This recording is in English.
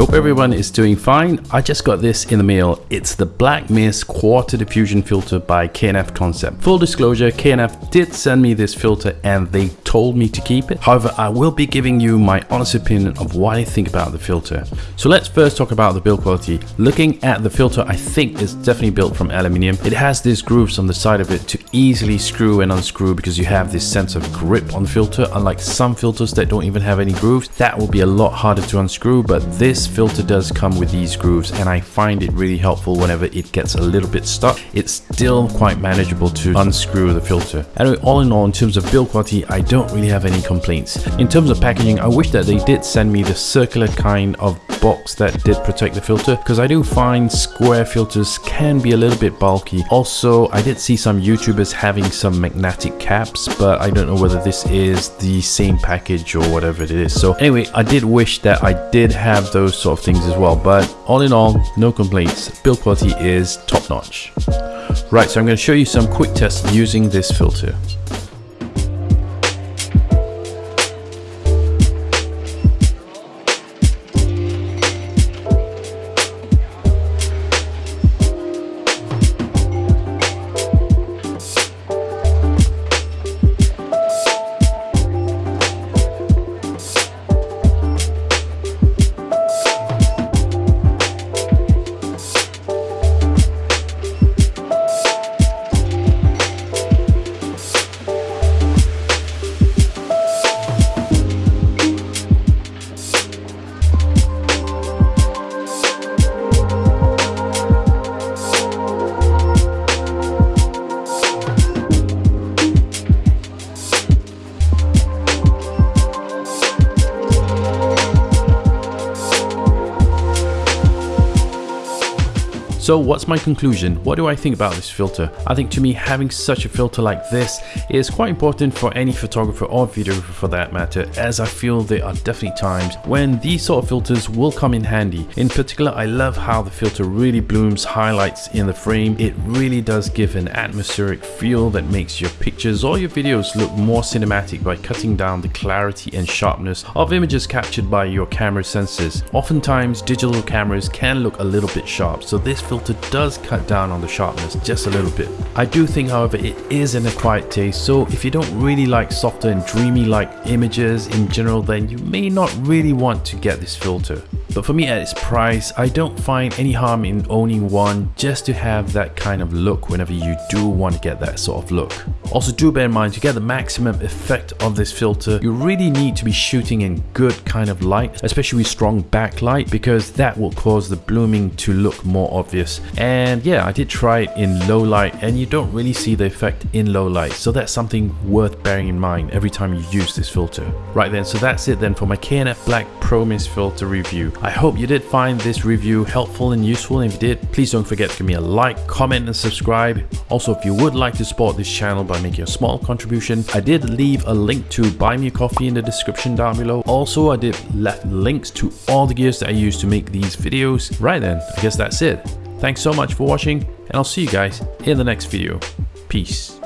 Hope everyone is doing fine. I just got this in the mail. It's the Black Mist Quarter Diffusion Filter by KNF Concept. Full disclosure, KNF did send me this filter and they told me to keep it. However, I will be giving you my honest opinion of what I think about the filter. So let's first talk about the build quality. Looking at the filter, I think it's definitely built from aluminium. It has these grooves on the side of it to easily screw and unscrew because you have this sense of grip on the filter. Unlike some filters that don't even have any grooves, that will be a lot harder to unscrew, but this filter does come with these grooves and I find it really helpful whenever it gets a little bit stuck. It's still quite manageable to unscrew the filter. Anyway, all in all, in terms of build quality, I don't really have any complaints. In terms of packaging, I wish that they did send me the circular kind of box that did protect the filter because I do find square filters can be a little bit bulky. Also, I did see some YouTubers having some magnetic caps, but I don't know whether this is the same package or whatever it is. So anyway, I did wish that I did have those sort of things as well, but all in all, no complaints. Build quality is top notch. Right, so I'm going to show you some quick tests using this filter. So what's my conclusion? What do I think about this filter? I think to me having such a filter like this is quite important for any photographer or videographer for that matter as I feel there are definitely times when these sort of filters will come in handy. In particular I love how the filter really blooms highlights in the frame. It really does give an atmospheric feel that makes your pictures or your videos look more cinematic by cutting down the clarity and sharpness of images captured by your camera sensors. Oftentimes digital cameras can look a little bit sharp so this filter filter does cut down on the sharpness just a little bit. I do think however it is an acquired taste so if you don't really like softer and dreamy like images in general then you may not really want to get this filter. But for me at its price, I don't find any harm in owning one just to have that kind of look whenever you do want to get that sort of look. Also do bear in mind to get the maximum effect of this filter, you really need to be shooting in good kind of light, especially with strong backlight because that will cause the blooming to look more obvious. And yeah, I did try it in low light and you don't really see the effect in low light. So that's something worth bearing in mind every time you use this filter. Right then, so that's it then for my KNF Black Pro Mist filter review. I hope you did find this review helpful and useful. And if you did, please don't forget to give me a like, comment and subscribe. Also, if you would like to support this channel by making a small contribution, I did leave a link to buy me a coffee in the description down below. Also, I did left links to all the gears that I use to make these videos. Right then, I guess that's it. Thanks so much for watching and I'll see you guys in the next video. Peace.